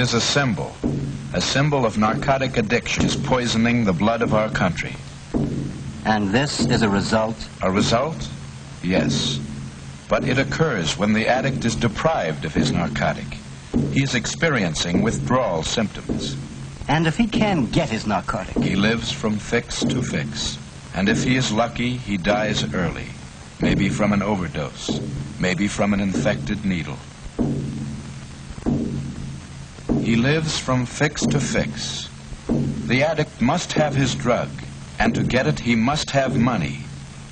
It is a symbol, a symbol of narcotic addiction is poisoning the blood of our country. And this is a result? A result? Yes. But it occurs when the addict is deprived of his narcotic. He is experiencing withdrawal symptoms. And if he can get his narcotic? He lives from fix to fix. And if he is lucky, he dies early. Maybe from an overdose. Maybe from an infected needle. He lives from fix to fix. The addict must have his drug, and to get it he must have money,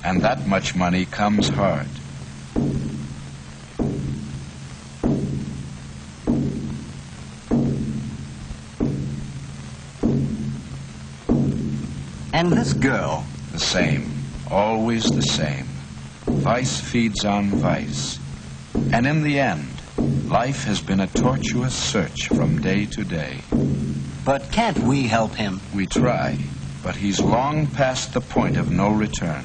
and that much money comes hard. And this girl? The same. Always the same. Vice feeds on vice. And in the end, life has been a tortuous search from day to day. But can't we help him? We try, but he's long past the point of no return.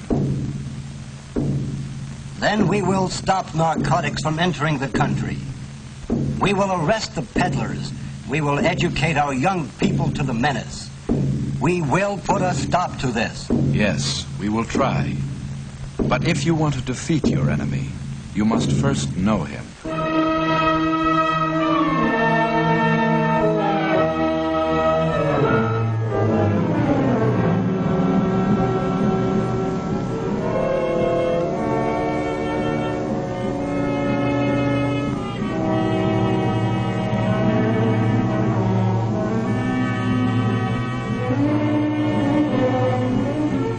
Then we will stop narcotics from entering the country. We will arrest the peddlers. We will educate our young people to the menace. We will put a stop to this. Yes, we will try. But if you want to defeat your enemy, you must first know him.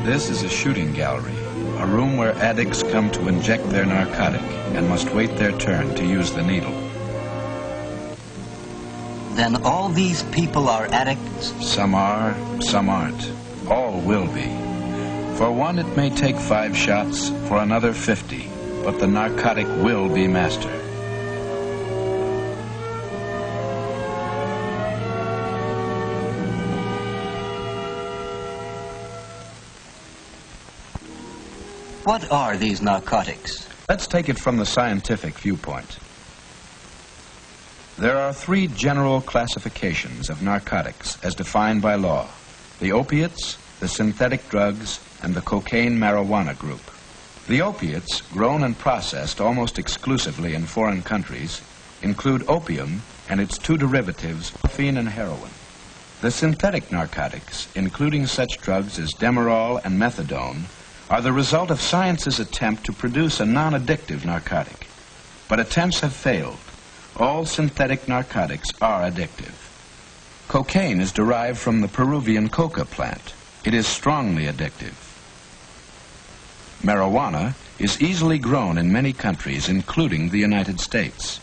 This is a shooting gallery, a room where addicts come to inject their narcotic and must wait their turn to use the needle. Then all these people are addicts? Some are, some aren't. All will be. For one, it may take five shots, for another 50, but the narcotic will be mastered. What are these narcotics? Let's take it from the scientific viewpoint. There are three general classifications of narcotics as defined by law. The opiates, the synthetic drugs, and the cocaine marijuana group. The opiates, grown and processed almost exclusively in foreign countries, include opium and its two derivatives, morphine and heroin. The synthetic narcotics, including such drugs as Demerol and methadone, are the result of science's attempt to produce a non-addictive narcotic. But attempts have failed. All synthetic narcotics are addictive. Cocaine is derived from the Peruvian coca plant. It is strongly addictive. Marijuana is easily grown in many countries, including the United States.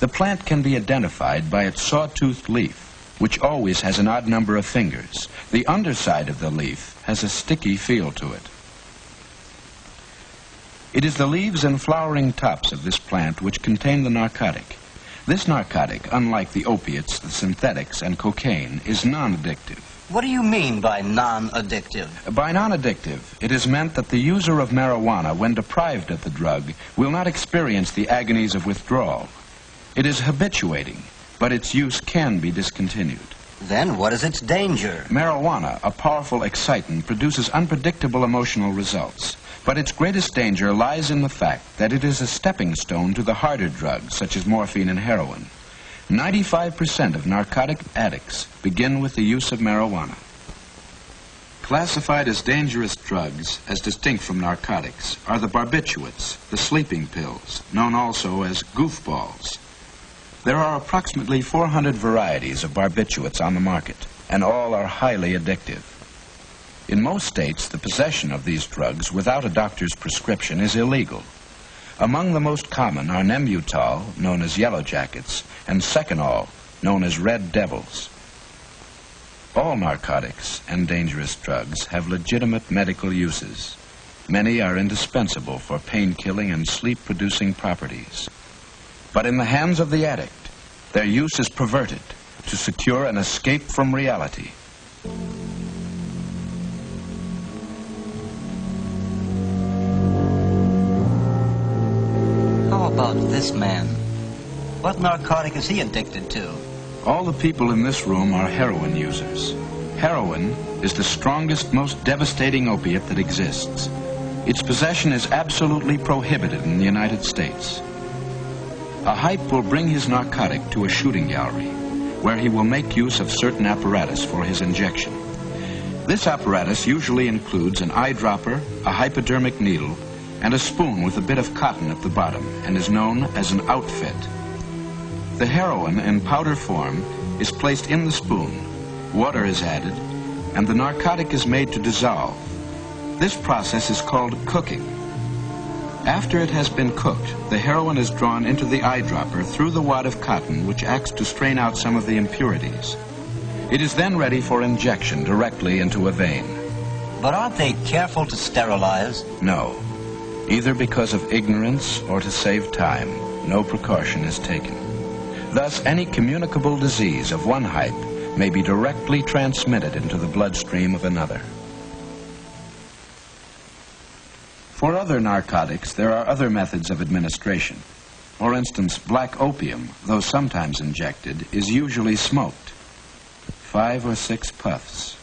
The plant can be identified by its sawtoothed leaf, which always has an odd number of fingers. The underside of the leaf has a sticky feel to it. It is the leaves and flowering tops of this plant which contain the narcotic. This narcotic, unlike the opiates, the synthetics, and cocaine, is non-addictive. What do you mean by non-addictive? By non-addictive, it is meant that the user of marijuana, when deprived of the drug, will not experience the agonies of withdrawal. It is habituating, but its use can be discontinued. Then what is its danger? Marijuana, a powerful excitant, produces unpredictable emotional results. But its greatest danger lies in the fact that it is a stepping stone to the harder drugs, such as morphine and heroin. 95% of narcotic addicts begin with the use of marijuana. Classified as dangerous drugs, as distinct from narcotics, are the barbiturates, the sleeping pills, known also as goofballs. There are approximately 400 varieties of barbiturates on the market, and all are highly addictive. In most states, the possession of these drugs without a doctor's prescription is illegal. Among the most common are Nembutal, known as Yellow Jackets, and Seconal, known as Red Devils. All narcotics and dangerous drugs have legitimate medical uses. Many are indispensable for pain-killing and sleep-producing properties. But in the hands of the addict, their use is perverted to secure an escape from reality. This man? What narcotic is he addicted to? All the people in this room are heroin users. Heroin is the strongest, most devastating opiate that exists. Its possession is absolutely prohibited in the United States. A hype will bring his narcotic to a shooting gallery, where he will make use of certain apparatus for his injection. This apparatus usually includes an eyedropper, a hypodermic needle, and a spoon with a bit of cotton at the bottom, and is known as an outfit. The heroin in powder form is placed in the spoon, water is added, and the narcotic is made to dissolve. This process is called cooking. After it has been cooked, the heroin is drawn into the eyedropper through the wad of cotton which acts to strain out some of the impurities. It is then ready for injection directly into a vein. But aren't they careful to sterilize? No. Either because of ignorance or to save time, no precaution is taken. Thus, any communicable disease of one hype may be directly transmitted into the bloodstream of another. For other narcotics, there are other methods of administration. For instance, black opium, though sometimes injected, is usually smoked. Five or six puffs.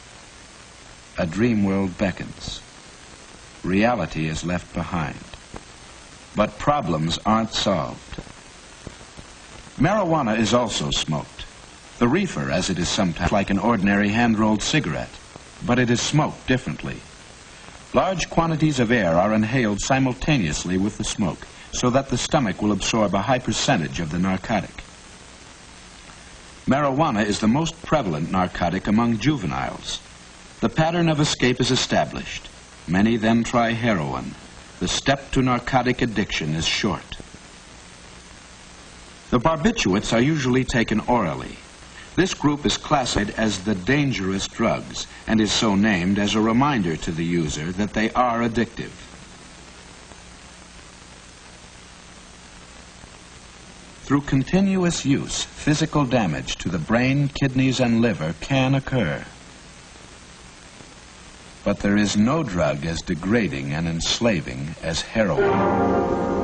A dream world beckons. Reality is left behind. But problems aren't solved. Marijuana is also smoked. The reefer, as it is sometimes like an ordinary hand-rolled cigarette, but it is smoked differently. Large quantities of air are inhaled simultaneously with the smoke, so that the stomach will absorb a high percentage of the narcotic. Marijuana is the most prevalent narcotic among juveniles. The pattern of escape is established. Many then try heroin. The step to narcotic addiction is short. The barbiturates are usually taken orally. This group is classified as the dangerous drugs and is so named as a reminder to the user that they are addictive. Through continuous use, physical damage to the brain, kidneys, and liver can occur. But there is no drug as degrading and enslaving as heroin.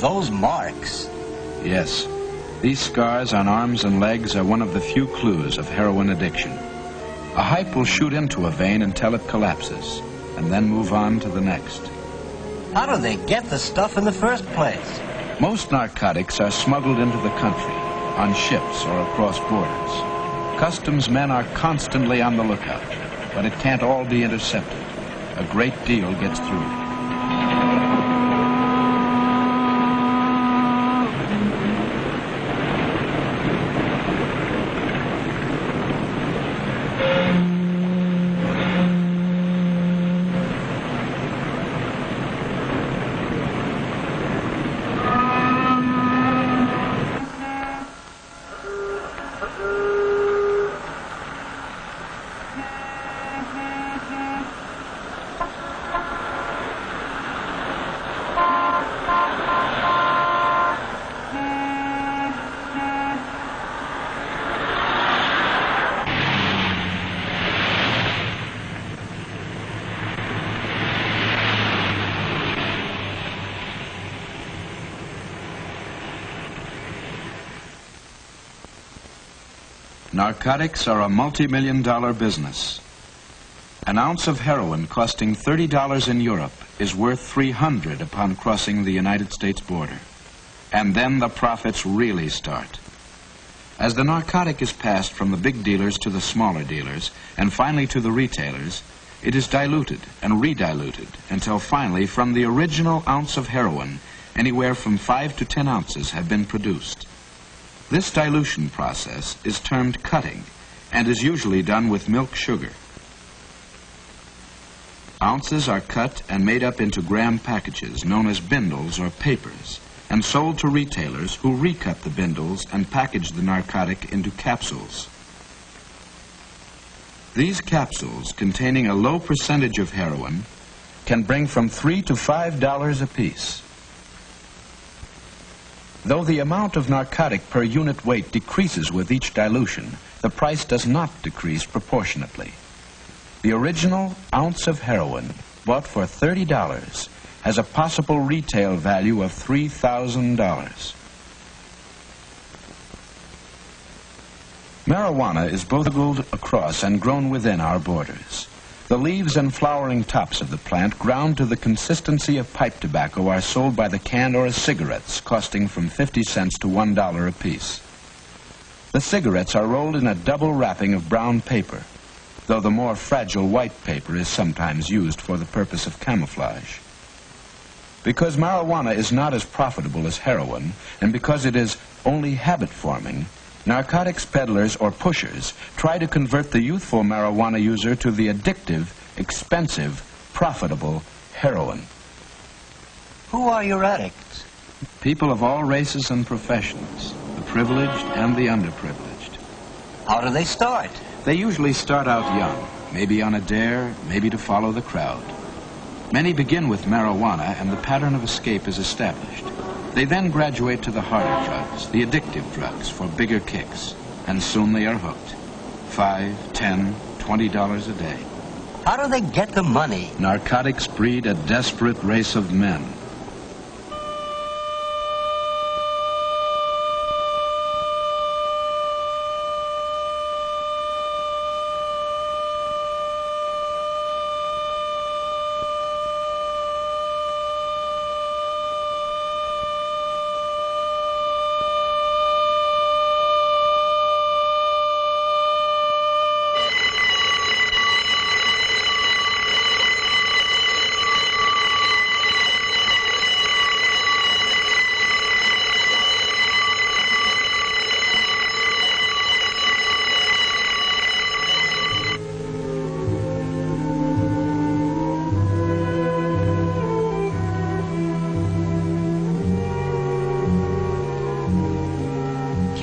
Those marks. Yes. These scars on arms and legs are one of the few clues of heroin addiction. A hype will shoot into a vein until it collapses, and then move on to the next. How do they get the stuff in the first place? Most narcotics are smuggled into the country, on ships or across borders. Customs men are constantly on the lookout, but it can't all be intercepted. A great deal gets through. Narcotics are a multi-million dollar business. An ounce of heroin costing $30 in Europe is worth 300 upon crossing the United States border. And then the profits really start. As the narcotic is passed from the big dealers to the smaller dealers, and finally to the retailers, it is diluted and rediluted until finally from the original ounce of heroin, anywhere from 5 to 10 ounces have been produced. This dilution process is termed cutting and is usually done with milk sugar. Ounces are cut and made up into gram packages known as bindles or papers and sold to retailers who recut the bindles and package the narcotic into capsules. These capsules, containing a low percentage of heroin, can bring from three to five dollars apiece. Though the amount of narcotic per unit weight decreases with each dilution, the price does not decrease proportionately. The original ounce of heroin, bought for $30, has a possible retail value of $3,000. Marijuana is both smuggled across and grown within our borders. The leaves and flowering tops of the plant, ground to the consistency of pipe tobacco, are sold by the can or as cigarettes, costing from 50 cents to $1 apiece. The cigarettes are rolled in a double wrapping of brown paper, though the more fragile white paper is sometimes used for the purpose of camouflage. Because marijuana is not as profitable as heroin, and because it is only habit forming, narcotics peddlers or pushers try to convert the youthful marijuana user to the addictive, expensive, profitable heroin. Who are your addicts? People of all races and professions, the privileged and the underprivileged. How do they start? They usually start out young, maybe on a dare, maybe to follow the crowd. Many begin with marijuana and the pattern of escape is established. They then graduate to the harder drugs, the addictive drugs, for bigger kicks. And soon they are hooked. Five, ten, twenty dollars a day. How do they get the money? Narcotics breed a desperate race of men.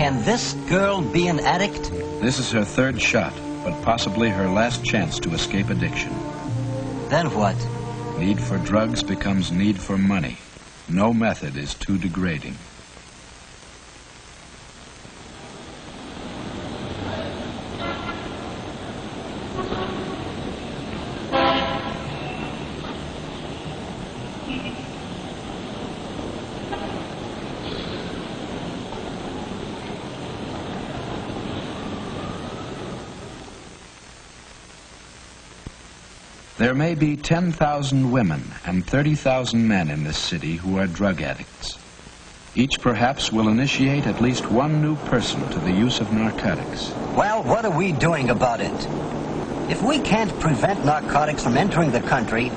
Can this girl be an addict? This is her third shot, but possibly her last chance to escape addiction. Then what? Need for drugs becomes need for money. No method is too degrading. There may be 10,000 women and 30,000 men in this city who are drug addicts. Each perhaps will initiate at least one new person to the use of narcotics. Well, what are we doing about it? If we can't prevent narcotics from entering the country,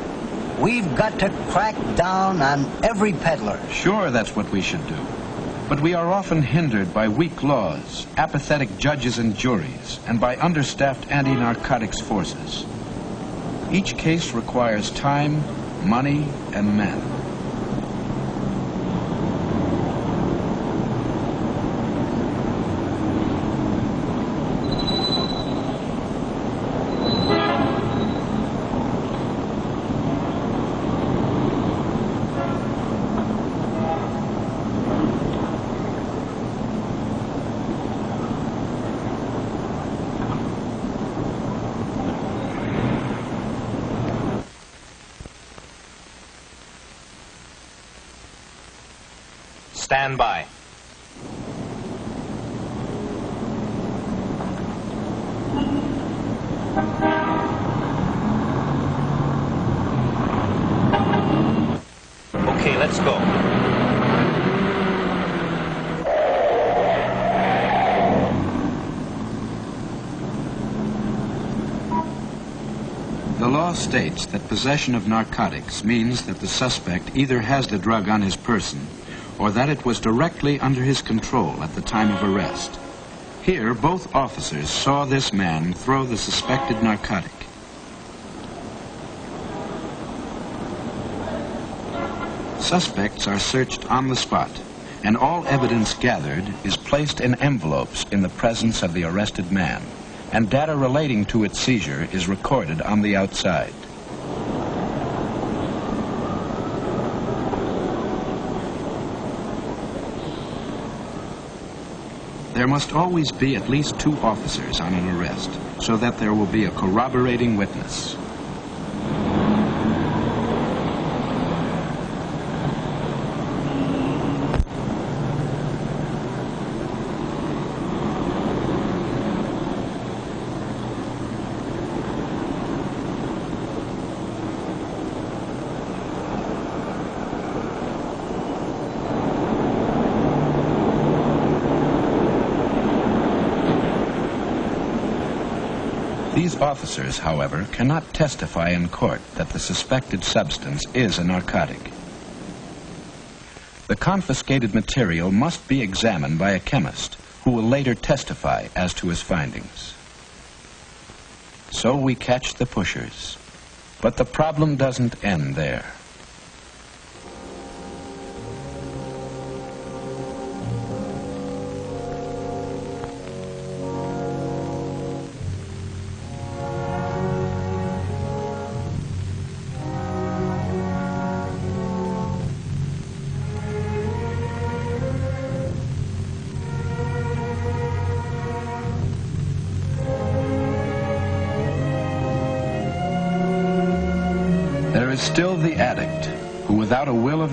we've got to crack down on every peddler. Sure, that's what we should do. But we are often hindered by weak laws, apathetic judges and juries, and by understaffed anti-narcotics forces. Each case requires time, money, and men. Stand by. Okay, let's go. The law states that possession of narcotics means that the suspect either has the drug on his person or that it was directly under his control at the time of arrest. Here, both officers saw this man throw the suspected narcotic. Suspects are searched on the spot, and all evidence gathered is placed in envelopes in the presence of the arrested man, and data relating to its seizure is recorded on the outside. Must always be at least two officers on an arrest, so that there will be a corroborating witness. These officers, however, cannot testify in court that the suspected substance is a narcotic. The confiscated material must be examined by a chemist who will later testify as to his findings. So we catch the pushers. But the problem doesn't end there.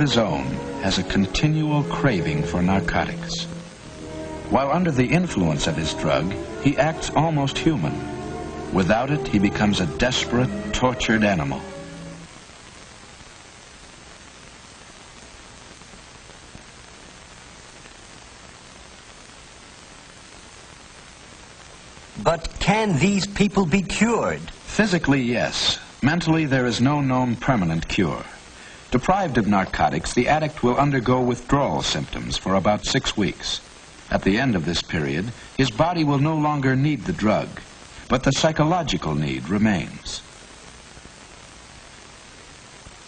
Without a will of his own, has a continual craving for narcotics. While under the influence of his drug, he acts almost human. Without it, he becomes a desperate, tortured animal. But can these people be cured? Physically, yes. Mentally, there is no known permanent cure. Deprived of narcotics, the addict will undergo withdrawal symptoms for about six weeks. At the end of this period, his body will no longer need the drug, but the psychological need remains.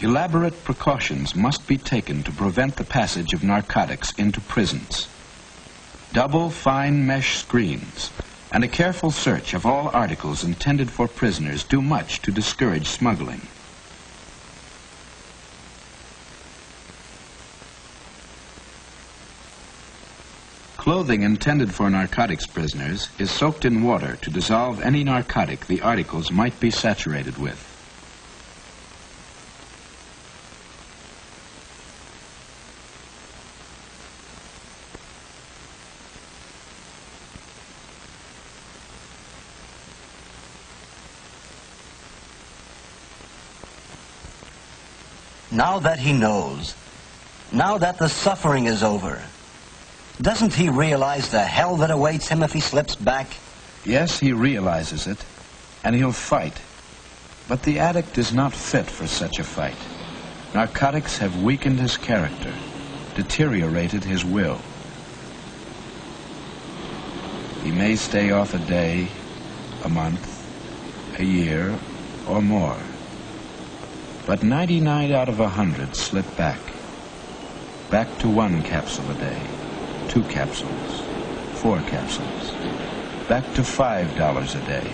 Elaborate precautions must be taken to prevent the passage of narcotics into prisons. Double fine mesh screens and a careful search of all articles intended for prisoners do much to discourage smuggling. Clothing intended for narcotics prisoners is soaked in water to dissolve any narcotic the articles might be saturated with. Now that he knows, now that the suffering is over, doesn't he realize the hell that awaits him if he slips back? Yes, he realizes it, and he'll fight. But the addict is not fit for such a fight. Narcotics have weakened his character, deteriorated his will. He may stay off a day, a month, a year, or more. But 99 out of 100 slip back. Back to one capsule a day, two capsules, four capsules. Back to $5 a day,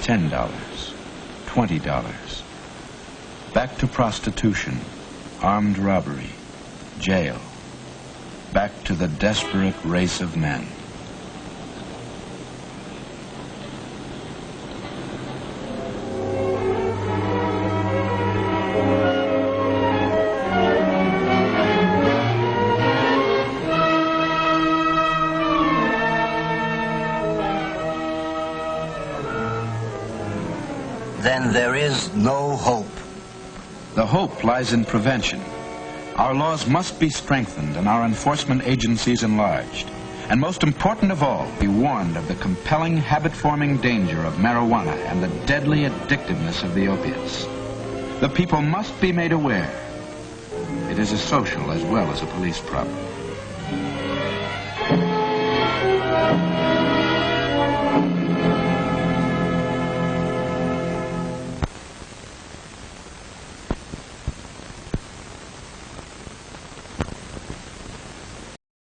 $10, $20. Back to prostitution, armed robbery, jail. Back to the desperate race of men. Then there is no hope. The hope lies in prevention. Our laws must be strengthened and our enforcement agencies enlarged. And most important of all, be warned of the compelling habit-forming danger of marijuana and the deadly addictiveness of the opiates. The people must be made aware. It is a social as well as a police problem.